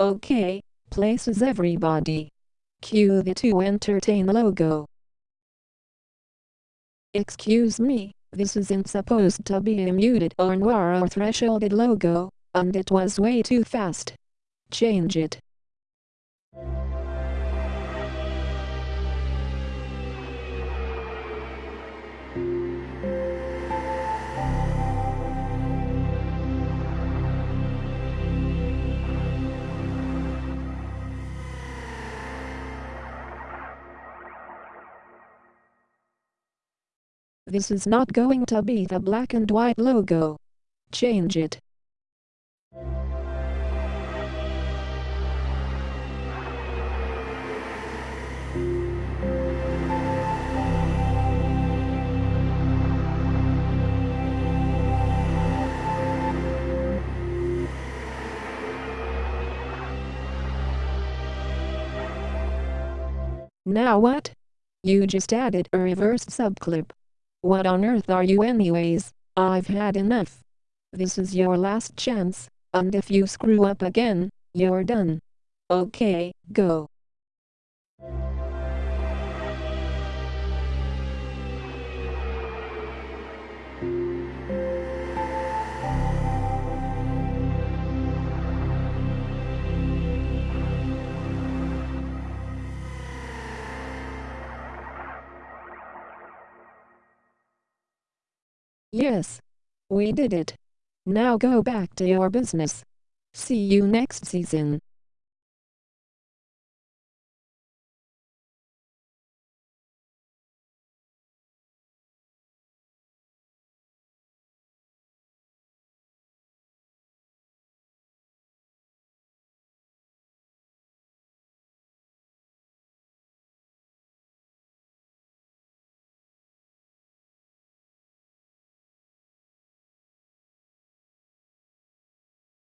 Okay, places everybody. Cue the to entertain logo. Excuse me, this isn't supposed to be a muted or noir or thresholded logo, and it was way too fast. Change it. This is not going to be the black and white logo. Change it. Now what? You just added a reverse subclip. What on earth are you anyways? I've had enough. This is your last chance, and if you screw up again, you're done. Okay, go. Yes. We did it. Now go back to your business. See you next season.